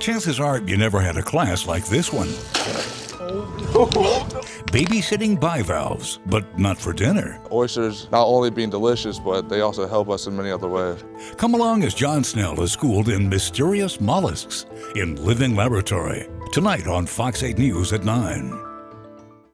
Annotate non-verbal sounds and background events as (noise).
Chances are you never had a class like this one. (laughs) Babysitting bivalves, but not for dinner. Oysters not only being delicious, but they also help us in many other ways. Come along as John Snell is schooled in mysterious mollusks in Living Laboratory. Tonight on Fox 8 News at 9.